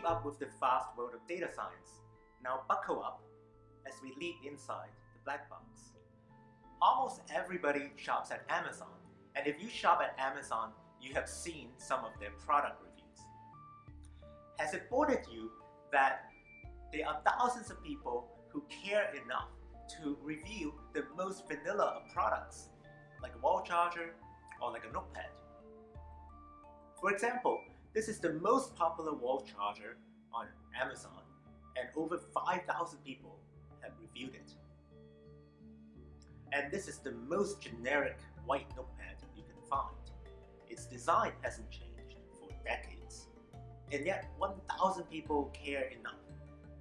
keep up with the fast world of data science. Now buckle up as we leap inside the black box. Almost everybody shops at Amazon, and if you shop at Amazon, you have seen some of their product reviews. Has it bothered you that there are thousands of people who care enough to review the most vanilla of products, like a wall charger or like a notepad? For example, this is the most popular wall charger on Amazon and over 5,000 people have reviewed it. And this is the most generic white notepad you can find. Its design hasn't changed for decades. And yet 1,000 people care enough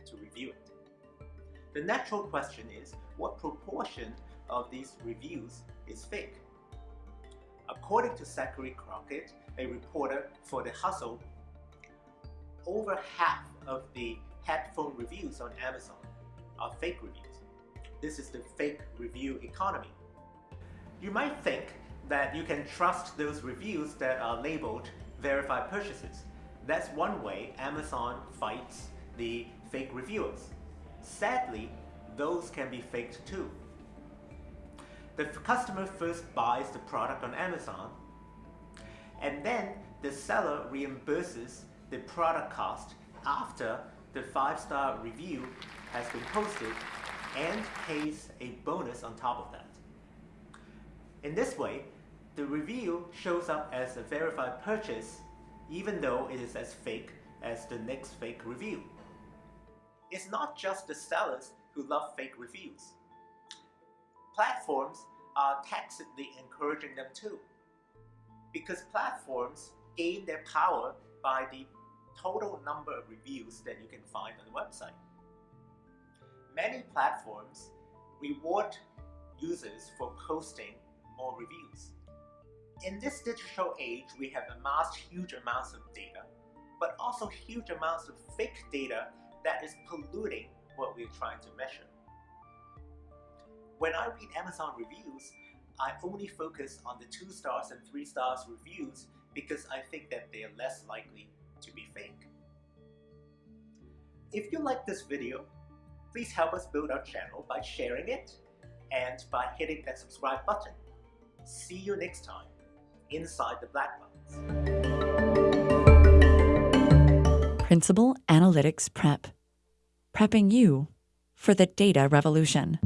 to review it. The natural question is, what proportion of these reviews is fake? According to Zachary Crockett, a reporter for The Hustle, over half of the headphone reviews on Amazon are fake reviews. This is the fake review economy. You might think that you can trust those reviews that are labeled verified purchases. That's one way Amazon fights the fake reviewers. Sadly, those can be faked too. The customer first buys the product on Amazon and then the seller reimburses the product cost after the five-star review has been posted and pays a bonus on top of that. In this way, the review shows up as a verified purchase even though it is as fake as the next fake review. It's not just the sellers who love fake reviews. Platforms are tacitly encouraging them too. Because platforms gain their power by the total number of reviews that you can find on the website many platforms reward users for posting more reviews. In this digital age, we have amassed huge amounts of data, but also huge amounts of fake data that is polluting what we're trying to measure. When I read Amazon reviews, I only focus on the 2 stars and 3 stars reviews because I think that they are less likely to be fake. If you like this video, Please help us build our channel by sharing it and by hitting that subscribe button. See you next time inside the black box. Principal Analytics Prep. Prepping you for the data revolution.